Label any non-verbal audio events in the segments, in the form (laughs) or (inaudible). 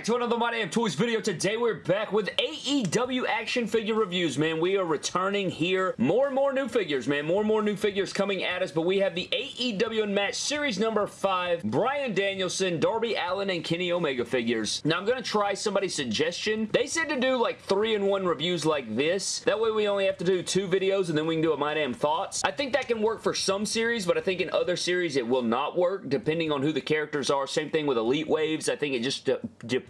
back to another My Damn Toys video. Today we're back with AEW action figure reviews, man. We are returning here. More and more new figures, man. More and more new figures coming at us, but we have the AEW Unmatched Series number 5, Bryan Danielson, Darby Allin, and Kenny Omega figures. Now, I'm going to try somebody's suggestion. They said to do like 3-in-1 reviews like this. That way we only have to do two videos, and then we can do a My Damn Thoughts. I think that can work for some series, but I think in other series it will not work, depending on who the characters are. Same thing with Elite Waves. I think it just uh,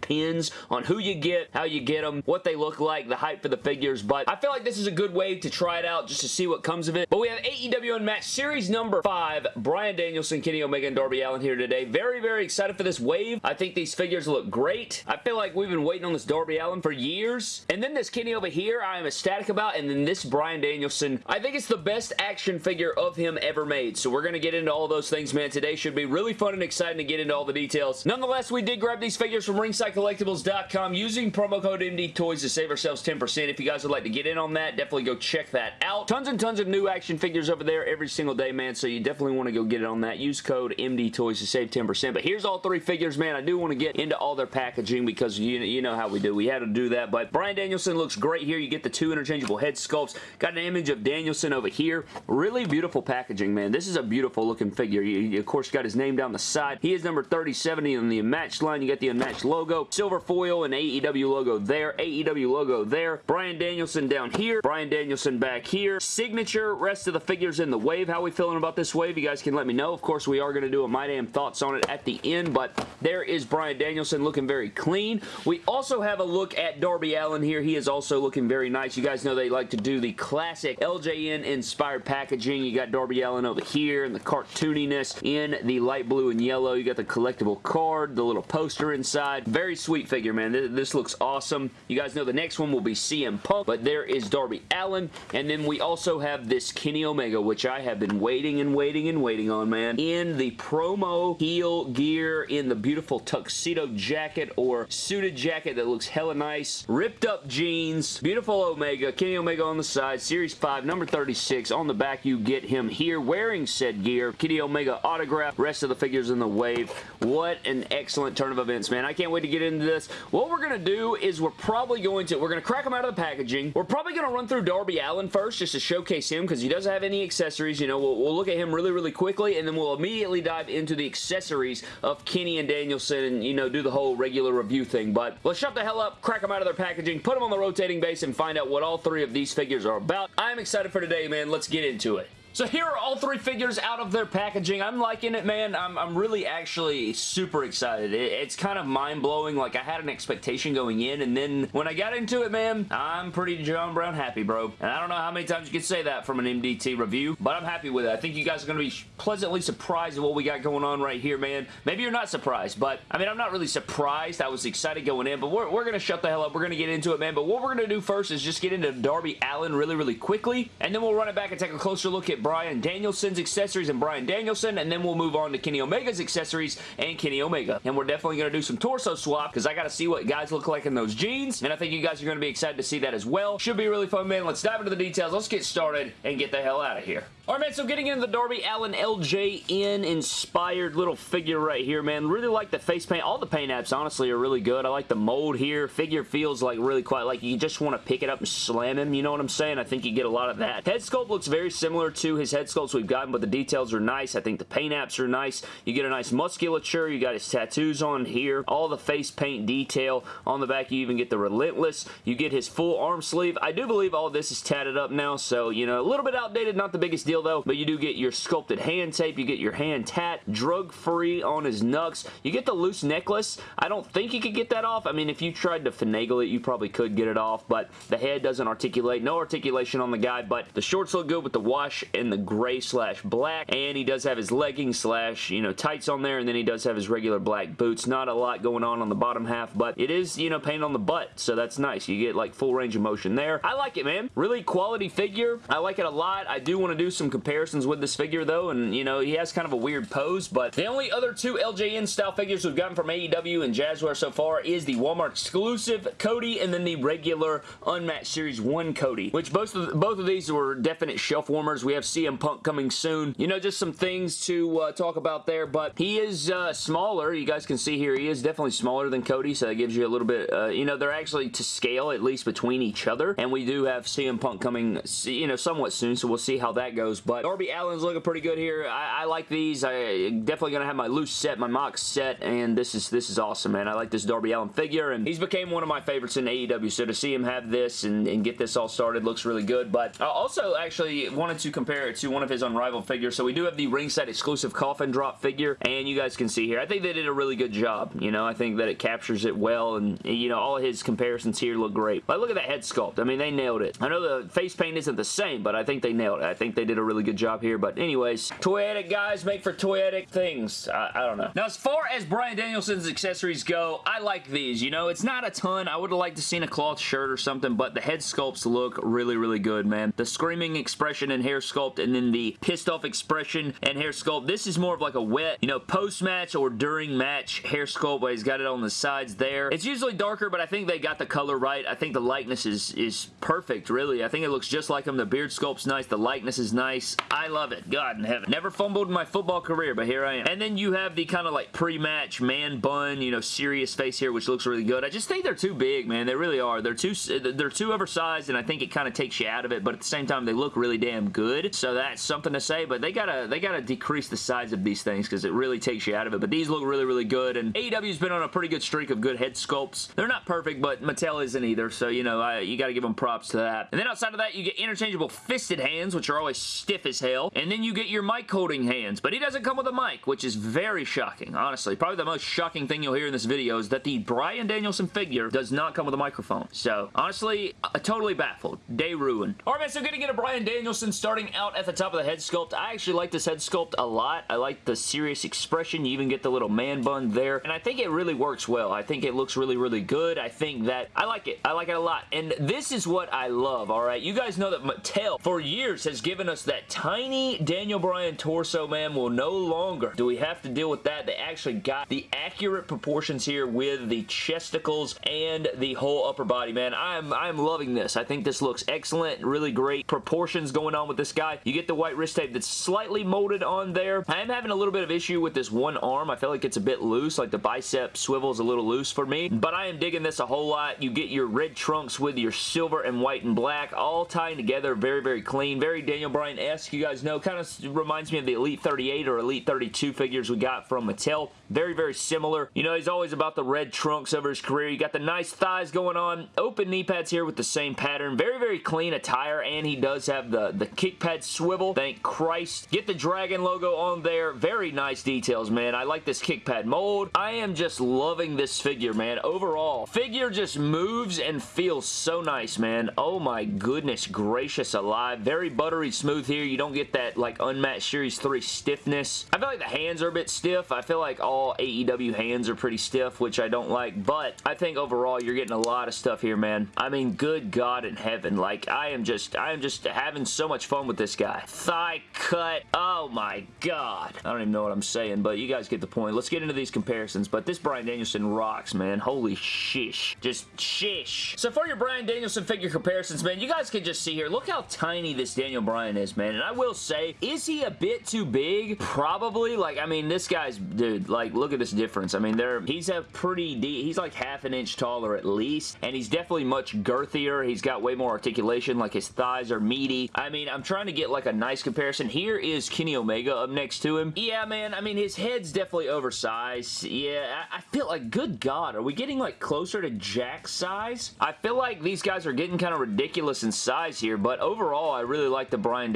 depends on who you get, how you get them, what they look like, the hype for the figures, but I feel like this is a good way to try it out just to see what comes of it. But we have AEW Unmatched Series number 5, Bryan Danielson, Kenny Omega, and Darby Allin here today. Very, very excited for this wave. I think these figures look great. I feel like we've been waiting on this Darby Allin for years. And then this Kenny over here, I am ecstatic about, and then this Bryan Danielson. I think it's the best action figure of him ever made. So we're going to get into all those things, man. Today should be really fun and exciting to get into all the details. Nonetheless, we did grab these figures from ringsidecollectibles.com using promo code MDTOYS to save ourselves 10%. If you guys would like to get in on that, definitely go check that out. Tons and tons of new action figures over there every single day, man, so you definitely want to go get it on that. Use code MDTOYS to save 10%. But here's all three figures, man. I do want to get into all their packaging because you, you know how we do. We had to do that, but Bryan Danielson looks great here. You get the two interchangeable head sculpts. Got an image of Danielson over here. Really beautiful packaging, man. This is a beautiful looking figure. You, of course, got his name down the side. He is number 3070 on the unmatched line. You got the unmatched logo. Silver foil and AEW logo there. AEW logo there. Bryan Danielson down here. Bryan Danielson back here. Signature. Rest of the figures in the wave. How we feeling about this wave? You guys can let me know. Of course, we are going to do a My Damn Thoughts on it at the end, but there is Bryan Danielson looking very clean. We also have a look at Darby Allin here. He is also looking very nice. You guys know they like to do the classic LJN inspired packaging. You got Darby Allin over here and the cartooniness in the light blue and yellow. You got the collectible card, the little poster inside. Very sweet figure, man. This looks awesome. You guys know the next one will be CM Punk, but there is Darby Allin. And then we also have this Kenny Omega, which I have been waiting and waiting and waiting on, man. In the promo heel gear, in the beautiful tuxedo jacket or suited jacket that looks hella nice. Ripped up jeans. Beautiful Omega. Kenny Omega on the side. Series 5, number 36. On the back, you get him here wearing said gear. Kenny Omega autograph. Rest of the figures in the wave. What an excellent turn of events, man. I can't wait to get into this. What we're going to do is we're probably going to, we're going to crack them out of the packaging. We're probably going to run through Darby Allin first just to showcase him because he doesn't have any accessories. You know, we'll, we'll look at him really, really quickly and then we'll immediately dive into the accessories of Kenny and Danielson and, you know, do the whole regular review thing. But let's shut the hell up, crack them out of their packaging, put them on the rotating base and find out what all three of these figures are about. I'm excited for today, man. Let's get into it. So here are all three figures out of their packaging. I'm liking it, man. I'm, I'm really actually super excited. It, it's kind of mind-blowing. Like, I had an expectation going in, and then when I got into it, man, I'm pretty John Brown happy, bro. And I don't know how many times you can say that from an MDT review, but I'm happy with it. I think you guys are going to be pleasantly surprised at what we got going on right here, man. Maybe you're not surprised, but, I mean, I'm not really surprised. I was excited going in, but we're, we're going to shut the hell up. We're going to get into it, man. But what we're going to do first is just get into Darby Allin really, really quickly, and then we'll run it back and take a closer look at Bryan Danielson's accessories and Bryan Danielson, and then we'll move on to Kenny Omega's accessories and Kenny Omega. And we're definitely going to do some torso swap because I got to see what guys look like in those jeans, and I think you guys are going to be excited to see that as well. Should be really fun, man. Let's dive into the details. Let's get started and get the hell out of here. Alright, man, so getting into the Darby Allin LJN inspired little figure right here, man. Really like the face paint. All the paint apps, honestly, are really good. I like the mold here. Figure feels like really quite like you just want to pick it up and slam him, you know what I'm saying? I think you get a lot of that. Head sculpt looks very similar to his head sculpts we've gotten, but the details are nice. I think the paint apps are nice. You get a nice musculature. You got his tattoos on here. All the face paint detail. On the back, you even get the Relentless. You get his full arm sleeve. I do believe all this is tatted up now, so, you know, a little bit outdated. Not the biggest deal, though, but you do get your sculpted hand tape. You get your hand tat. Drug-free on his knucks. You get the loose necklace. I don't think you could get that off. I mean, if you tried to finagle it, you probably could get it off, but the head doesn't articulate. No articulation on the guy, but the shorts look good with the wash and the gray slash black, and he does have his leggings slash, you know, tights on there, and then he does have his regular black boots. Not a lot going on on the bottom half, but it is, you know, painted on the butt, so that's nice. You get, like, full range of motion there. I like it, man. Really quality figure. I like it a lot. I do want to do some comparisons with this figure, though, and, you know, he has kind of a weird pose, but the only other two LJN style figures we've gotten from AEW and Jazzware so far is the Walmart exclusive Cody and then the regular Unmatched Series 1 Cody, which both of, both of these were definite shelf warmers. We have CM Punk coming soon. You know, just some things to uh, talk about there, but he is uh, smaller. You guys can see here, he is definitely smaller than Cody, so that gives you a little bit, uh, you know, they're actually to scale, at least between each other, and we do have CM Punk coming, you know, somewhat soon, so we'll see how that goes, but Darby Allin's looking pretty good here. I, I like these. I definitely gonna have my loose set, my mock set, and this is this is awesome, man. I like this Darby Allin figure, and he's became one of my favorites in AEW, so to see him have this and, and get this all started looks really good, but I also actually wanted to compare it to one of his Unrivaled figures, so we do have the ringside exclusive coffin drop figure, and you guys can see here, I think they did a really good job, you know, I think that it captures it well, and, you know, all his comparisons here look great. Like, look at that head sculpt. I mean, they nailed it. I know the face paint isn't the same, but I think they nailed it. I think they did a really good job here, but anyways, toyetic guys make for toyetic things. I, I don't know. Now, as far as Bryan Danielson's accessories go, I like these, you know, it's not a ton. I would have liked to seen a cloth shirt or something, but the head sculpts look really, really good, man. The screaming expression and hair sculpt, and then the pissed off expression and hair sculpt. This is more of like a wet, you know, post-match or during match hair sculpt but he's got it on the sides there. It's usually darker, but I think they got the color right. I think the likeness is, is perfect, really. I think it looks just like him. The beard sculpt's nice. The likeness is nice. I love it. God in heaven. Never fumbled in my football career, but here I am. And then you have the kind of like pre-match man bun, you know, serious face here, which looks really good. I just think they're too big, man. They really are. They're too, they're too oversized, and I think it kind of takes you out of it, but at the same time, they look really damn good. So that's something to say, but they gotta, they gotta decrease the size of these things because it really takes you out of it. But these look really, really good, and AEW's been on a pretty good streak of good head sculpts. They're not perfect, but Mattel isn't either, so, you know, I, you gotta give them props to that. And then outside of that, you get interchangeable fisted hands, which are always stiff as hell, and then you get your mic holding hands, but he doesn't come with a mic, which is very shocking, honestly. Probably the most shocking thing you'll hear in this video is that the Bryan Danielson figure does not come with a microphone. So, honestly, uh, totally baffled. Day ruined. Alright, man, so getting into Bryan Danielson starting out at the top of the head sculpt. I actually like this head sculpt a lot. I like the serious expression. You even get the little man bun there, and I think it really works well. I think it looks really, really good. I think that I like it. I like it a lot, and this is what I love, alright? You guys know that Mattel, for years, has given us that tiny Daniel Bryan torso, man. Will no longer do we have to deal with that. They actually got the accurate proportions here with the chesticles and the whole upper body, man. I'm, I'm loving this. I think this looks excellent. Really great proportions going on with this guy. You get the white wrist tape that's slightly molded on there. I am having a little bit of issue with this one arm. I feel like it's a bit loose, like the bicep swivels a little loose for me, but I am digging this a whole lot. You get your red trunks with your silver and white and black all tying together very, very clean. Very Daniel Bryan-esque. You guys know, kind of reminds me of the Elite 38 or Elite 32 figures we got from Mattel. Very, very similar. You know, he's always about the red trunks over his career. You got the nice thighs going on. Open knee pads here with the same pattern. Very, very clean attire, and he does have the, the kick pad swivel. Thank Christ. Get the dragon logo on there. Very nice details, man. I like this kick pad mold. I am just loving this figure, man. Overall, figure just moves and feels so nice, man. Oh my goodness gracious alive. Very buttery smooth here. You don't get that, like, unmatched Series 3 stiffness. I feel like the hands are a bit stiff. I feel like all AEW hands are pretty stiff, which I don't like, but I think overall you're getting a lot of stuff here, man. I mean, good God in heaven. Like, I am just, I am just having so much fun with this guy. Thigh cut. Oh my God. I don't even know what I'm saying, but you guys get the point. Let's get into these comparisons, but this Bryan Danielson rocks, man. Holy shish. Just shish. So for your Bryan Danielson figure comparisons, man, you guys can just see here. Look how tiny this Daniel Bryan is, man. And I will say, is he a bit too big? Probably. Like, I mean, this guy's, dude, like, look at this difference. I mean, there, he's a pretty, he's like half an inch taller at least, and he's definitely much girthier. He's got way more articulation, like his thighs are meaty. I mean, I'm trying to get like a nice comparison. Here is Kenny Omega up next to him. Yeah, man, I mean, his head's definitely oversized. Yeah, I, I feel like, good God, are we getting like closer to Jack's size? I feel like these guys are getting kind of ridiculous in size here, but overall, I really like the Bryan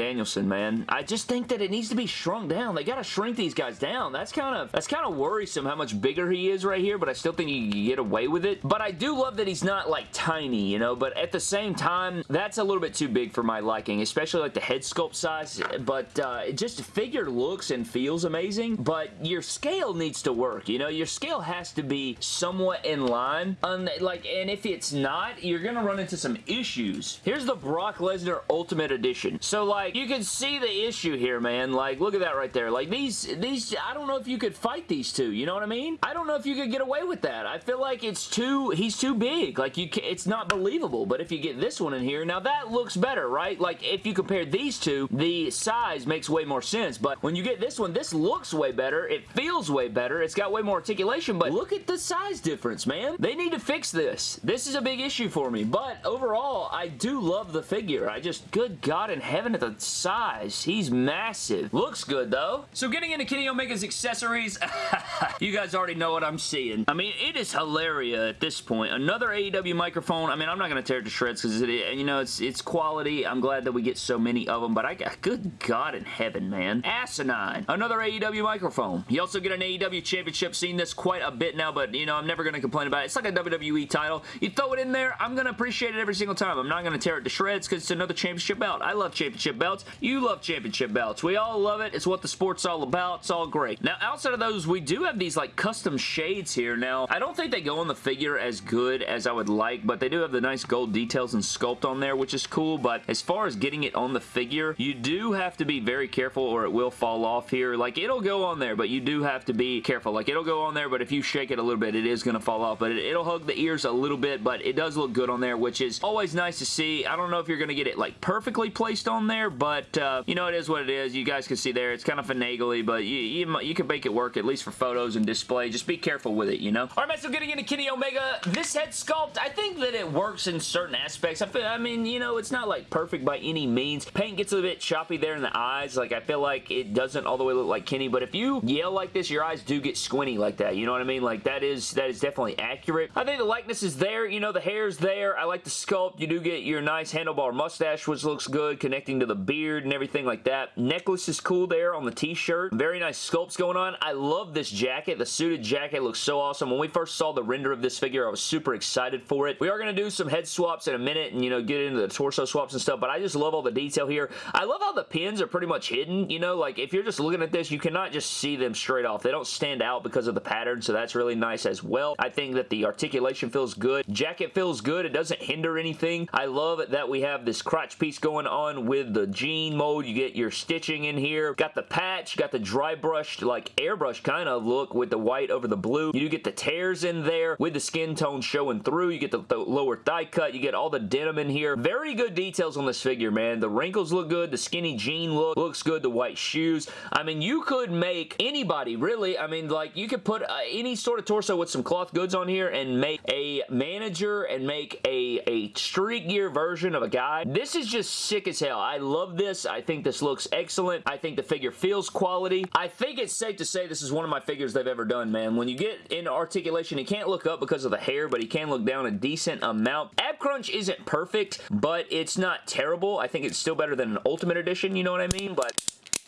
man. I just think that it needs to be shrunk down. They got to shrink these guys down. That's kind of that's kind of worrisome how much bigger he is right here, but I still think you can get away with it. But I do love that he's not like tiny, you know, but at the same time, that's a little bit too big for my liking, especially like the head sculpt size, but uh, just figure looks and feels amazing, but your scale needs to work, you know, your scale has to be somewhat in line, um, like, and if it's not, you're gonna run into some issues. Here's the Brock Lesnar Ultimate Edition. So, like, you can see the issue here, man. Like, look at that right there. Like, these, these, I don't know if you could fight these two, you know what I mean? I don't know if you could get away with that. I feel like it's too, he's too big. Like, you, can, it's not believable, but if you get this one in here, now that looks better, right? Like, if you compare these two, the size makes way more sense, but when you get this one, this looks way better, it feels way better, it's got way more articulation, but look at the size difference, man. They need to fix this. This is a big issue for me, but overall, I do love the figure. I just, good God in heaven at the size. He's massive. Looks good, though. So getting into Kenny Omega's accessories, (laughs) (laughs) you guys already know what I'm seeing. I mean, it is hilarious at this point. Another AEW microphone. I mean, I'm not going to tear it to shreds because, you know, it's it's quality. I'm glad that we get so many of them, but I got, good God in heaven, man. Asinine. Another AEW microphone. You also get an AEW championship. Seen this quite a bit now, but, you know, I'm never going to complain about it. It's like a WWE title. You throw it in there, I'm going to appreciate it every single time. I'm not going to tear it to shreds because it's another championship belt. I love championship belts. You love championship belts. We all love it. It's what the sport's all about. It's all great. Now, outside of those, we do have these, like, custom shades here. Now, I don't think they go on the figure as good as I would like, but they do have the nice gold details and sculpt on there, which is cool, but as far as getting it on the figure, you do have to be very careful or it will fall off here. Like, it'll go on there, but you do have to be careful. Like, it'll go on there, but if you shake it a little bit, it is going to fall off, but it, will hug the ears a little bit, but it does look good on there, which is always nice to see. I don't know if you're going to get it, like, perfectly placed on there, but, uh, you know, it is what it is. You guys can see there, it's kind of finagly, but you, you, you can make it work, at least for photos and display. Just be careful with it, you know? Alright, so getting into Kenny Omega, this head sculpt, I think that it works in certain aspects. I, feel, I mean, you know, it's not, like, perfect by any means. Paint gets a bit choppy there in the eyes. Like, I feel like it doesn't all the way look like Kenny, but if you yell like this, your eyes do get squinty like that. You know what I mean? Like, that is that is definitely accurate. I think the likeness is there. You know, the hair's there. I like the sculpt. You do get your nice handlebar mustache, which looks good, connecting to the beard and everything like that. Necklace is cool there on the t-shirt. Very nice sculpts going on. I love this jacket. The suited jacket looks so awesome. When we first saw the render of this figure, I was super excited for it. We are going to do some head swaps in a minute and, you know, get into the torso swaps and stuff, but I just love all the detail here. I love how the pins are pretty much hidden, you know, like if you're just looking at this, you cannot just see them straight off. They don't stand out because of the pattern, so that's really nice as well. I think that the articulation feels good. Jacket feels good. It doesn't hinder anything. I love that we have this crotch piece going on with the jean mold. You get your stitching in here. Got the patch, got the dry brushed, like airbrush kind of look with the white over the blue. You do get the tears in there with the skin tone showing through. You get the, the lower thigh cut. You get all the denim in here. Very good details on this figure, man. The wrinkles look good. The skinny jean look looks good. The white shoes. I mean, you could make anybody, really. I mean, like, you could put uh, any sort of torso with some cloth goods on here and make a manager and make a, a street gear version of a guy. This is just sick as hell. I love this. I think this looks excellent. I think the figure feels quality. I think it's safe to say this is one of my figures they've ever done, man. When you get in articulation, he can't look up because of the hair, but he can look down a decent amount. Ab crunch isn't perfect, but it's not terrible. I think it's still better than an Ultimate Edition, you know what I mean? But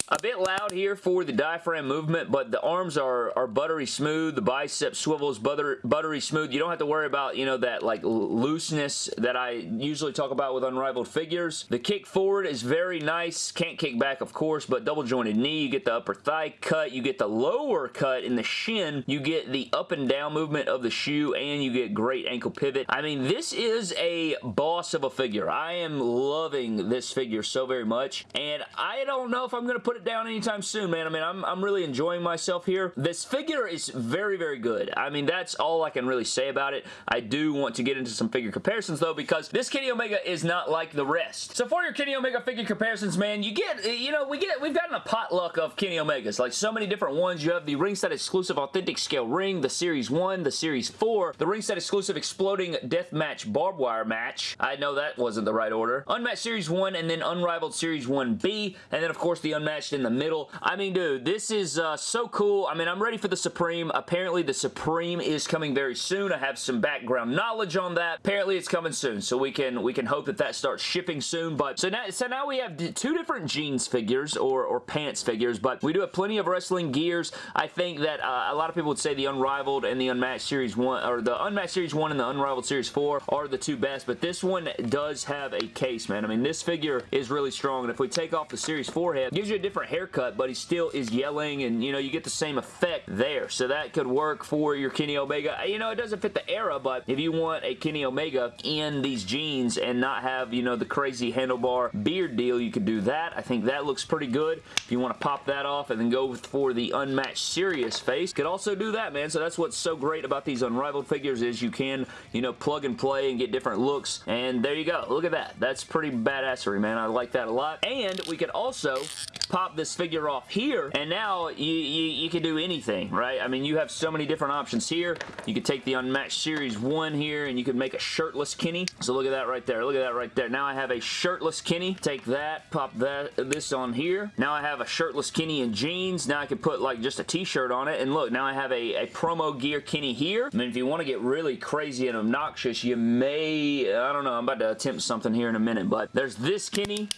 a bit loud here for the diaphragm movement, but the arms are, are buttery smooth. The bicep swivels butter, buttery smooth. You don't have to worry about, you know, that like looseness that I usually talk about with Unrivaled figures. The kick forward is very nice. Can't kick back, of course, but double jointed knee. You get the upper thigh cut. You get the lower cut in the shin. You get the up and down movement of the shoe, and you get great ankle pivot. I mean, this is a boss of a figure. I am loving this figure so very much, and I don't know if I'm going to put put it down anytime soon, man. I mean, I'm, I'm really enjoying myself here. This figure is very, very good. I mean, that's all I can really say about it. I do want to get into some figure comparisons, though, because this Kenny Omega is not like the rest. So for your Kenny Omega figure comparisons, man, you get, you know, we get, we've gotten a potluck of Kenny Omegas. Like, so many different ones. You have the ringside exclusive authentic scale ring, the Series 1, the Series 4, the ringside exclusive exploding deathmatch barbed wire match. I know that wasn't the right order. Unmatched Series 1, and then Unrivaled Series 1B, and then, of course, the Unmatched in the middle. I mean, dude, this is uh, so cool. I mean, I'm ready for the Supreme. Apparently, the Supreme is coming very soon. I have some background knowledge on that. Apparently, it's coming soon, so we can we can hope that that starts shipping soon. But so now, so now we have two different jeans figures or, or pants figures, but we do have plenty of wrestling gears. I think that uh, a lot of people would say the Unrivaled and the Unmatched Series 1, or the Unmatched Series 1 and the Unrivaled Series 4 are the two best, but this one does have a case, man. I mean, this figure is really strong, and if we take off the Series 4 head, gives you a different different haircut, but he still is yelling and, you know, you get the same effect there. So that could work for your Kenny Omega. Uh, you know, it doesn't fit the era, but if you want a Kenny Omega in these jeans and not have, you know, the crazy handlebar beard deal, you could do that. I think that looks pretty good. If you want to pop that off and then go for the unmatched serious face, could also do that, man. So that's what's so great about these Unrivaled figures is you can, you know, plug and play and get different looks. And there you go. Look at that. That's pretty badassery, man. I like that a lot. And we could also pop this figure off here, and now you, you, you can do anything, right? I mean, you have so many different options here. You could take the Unmatched Series 1 here, and you could make a shirtless Kenny. So look at that right there. Look at that right there. Now I have a shirtless Kenny. Take that, pop that this on here. Now I have a shirtless Kenny in jeans. Now I can put like just a t-shirt on it, and look, now I have a, a promo gear Kenny here. I mean, if you want to get really crazy and obnoxious, you may, I don't know, I'm about to attempt something here in a minute, but there's this Kenny.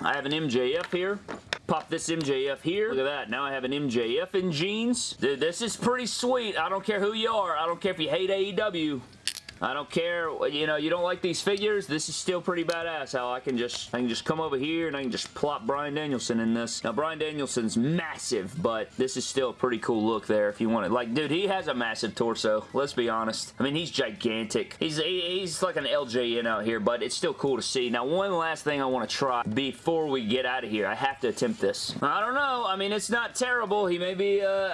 I have an MJF here. Pop this MJF here. Look at that. Now I have an MJF in jeans. Dude, this is pretty sweet. I don't care who you are. I don't care if you hate AEW. I don't care, you know, you don't like these figures, this is still pretty badass how I can just, I can just come over here and I can just plop Bryan Danielson in this. Now, Bryan Danielson's massive, but this is still a pretty cool look there if you want it. Like, dude, he has a massive torso, let's be honest. I mean, he's gigantic. He's, he's like an LJN out here, but it's still cool to see. Now, one last thing I want to try before we get out of here. I have to attempt this. I don't know. I mean, it's not terrible. He may be, uh,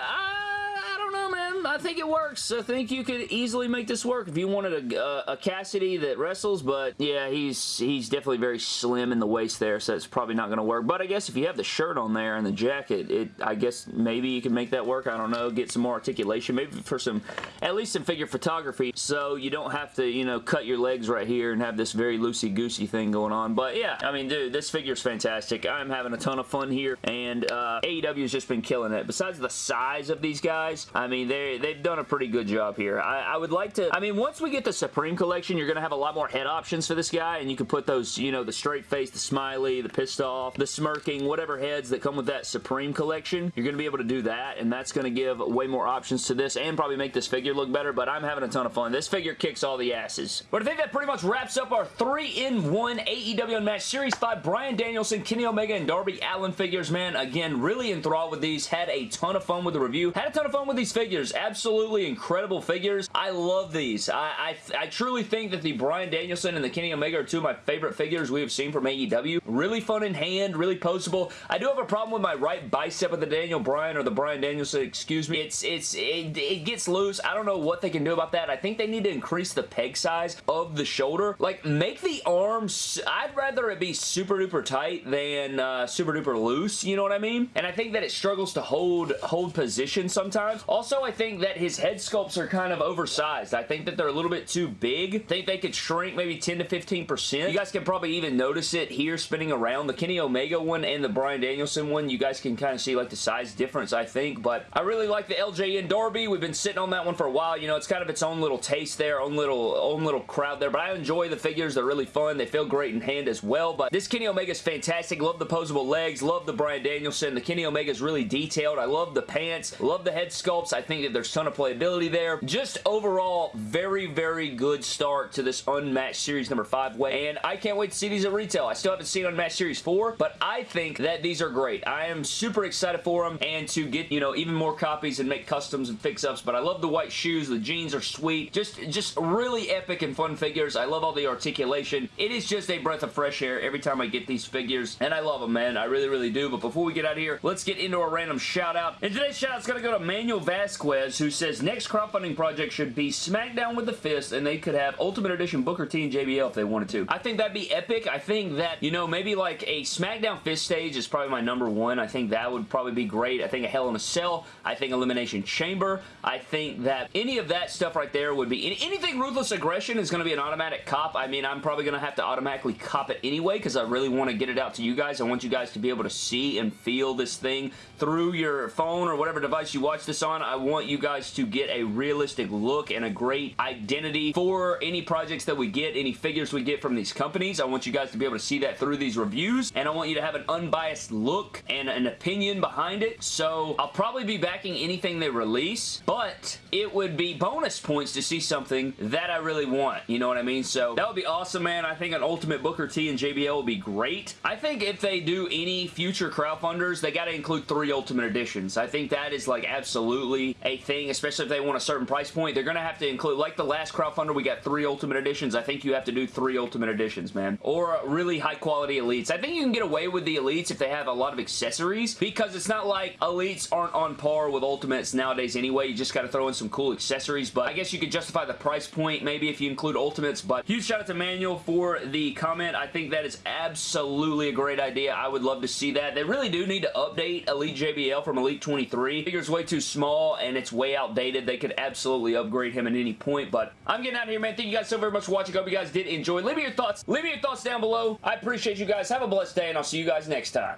I think it works. I think you could easily make this work if you wanted a, a, a, Cassidy that wrestles, but yeah, he's he's definitely very slim in the waist there, so it's probably not going to work. But I guess if you have the shirt on there and the jacket, it I guess maybe you can make that work. I don't know. Get some more articulation, maybe for some, at least some figure photography, so you don't have to, you know, cut your legs right here and have this very loosey-goosey thing going on. But yeah, I mean, dude, this figure's fantastic. I'm having a ton of fun here, and uh, AEW's just been killing it. Besides the size of these guys, I mean, they they've done a pretty good job here. I, I, would like to, I mean, once we get the Supreme Collection, you're going to have a lot more head options for this guy, and you can put those, you know, the straight face, the smiley, the pissed off, the smirking, whatever heads that come with that Supreme Collection. You're going to be able to do that, and that's going to give way more options to this and probably make this figure look better, but I'm having a ton of fun. This figure kicks all the asses. But I think that pretty much wraps up our 3-in-1 AEW Unmatched Series 5 Bryan Danielson, Kenny Omega, and Darby Allin figures, man. Again, really enthralled with these. Had a ton of fun with the review. Had a ton of fun with these figures. Absolutely incredible figures. I love these. I, I, I truly think that the Bryan Danielson and the Kenny Omega are two of my favorite figures we have seen from AEW. Really fun in hand, really poseable. I do have a problem with my right bicep of the Daniel Bryan or the Bryan Danielson, excuse me. It's, it's, it, it gets loose. I don't know what they can do about that. I think they need to increase the peg size of the shoulder. Like, make the arms, I'd rather it be super duper tight than uh, super duper loose, you know what I mean? And I think that it struggles to hold, hold position sometimes. Also, I think that his head sculpts are kind of oversized. I think that they're a little bit too big. I think they could shrink maybe 10 to 15%. You guys can probably even notice it here spinning around. The Kenny Omega one and the Bryan Danielson one, you guys can kind of see like the size difference, I think. But I really like the LJN Darby. We've been sitting on that one for a while. You know, it's kind of its own little taste there, own little, own little crowd there. But I enjoy the figures. They're really fun. They feel great in hand as well. But this Kenny Omega is fantastic. Love the posable legs. Love the Bryan Danielson. The Kenny Omega is really detailed. I love the pants. Love the head sculpts. I think that there's a ton of playability there. Just overall, very, very good start to this Unmatched Series number 5 way, and I can't wait to see these at retail. I still haven't seen Unmatched Series 4, but I think that these are great. I am super excited for them, and to get, you know, even more copies and make customs and fix-ups, but I love the white shoes. The jeans are sweet. Just, just really epic and fun figures. I love all the articulation. It is just a breath of fresh air every time I get these figures, and I love them, man. I really, really do, but before we get out of here, let's get into a random shout-out. And today's shout-out's going to go to Manuel Vasquez, who says, next crowdfunding project should be SmackDown with the Fist, and they could have Ultimate Edition Booker T and JBL if they wanted to. I think that'd be epic. I think that, you know, maybe like a SmackDown Fist stage is probably my number one. I think that would probably be great. I think a Hell in a Cell. I think Elimination Chamber. I think that any of that stuff right there would be... Anything Ruthless Aggression is going to be an automatic cop. I mean, I'm probably going to have to automatically cop it anyway because I really want to get it out to you guys. I want you guys to be able to see and feel this thing through your phone or whatever device you watch this on. I want you you guys to get a realistic look and a great identity for any projects that we get, any figures we get from these companies. I want you guys to be able to see that through these reviews, and I want you to have an unbiased look and an opinion behind it. So I'll probably be backing anything they release, but it would be bonus points to see something that I really want. You know what I mean? So that would be awesome, man. I think an Ultimate Booker T and JBL would be great. I think if they do any future crowdfunders, they got to include three Ultimate Editions. I think that is like absolutely a thing, especially if they want a certain price point. They're going to have to include, like the last crowdfunder, we got three Ultimate Editions. I think you have to do three Ultimate Editions, man. Or really high quality Elites. I think you can get away with the Elites if they have a lot of accessories because it's not like Elites aren't on par with Ultimates nowadays anyway. You just got to throw in some cool accessories, but I guess you could justify the price point maybe if you include Ultimates, but huge shout out to Manuel for the comment. I think that is absolutely a great idea. I would love to see that. They really do need to update Elite JBL from Elite 23. Figure's way too small and it's way outdated. They could absolutely upgrade him at any point, but I'm getting out of here, man. Thank you guys so very much for watching. hope you guys did enjoy. Leave me your thoughts. Leave me your thoughts down below. I appreciate you guys. Have a blessed day, and I'll see you guys next time.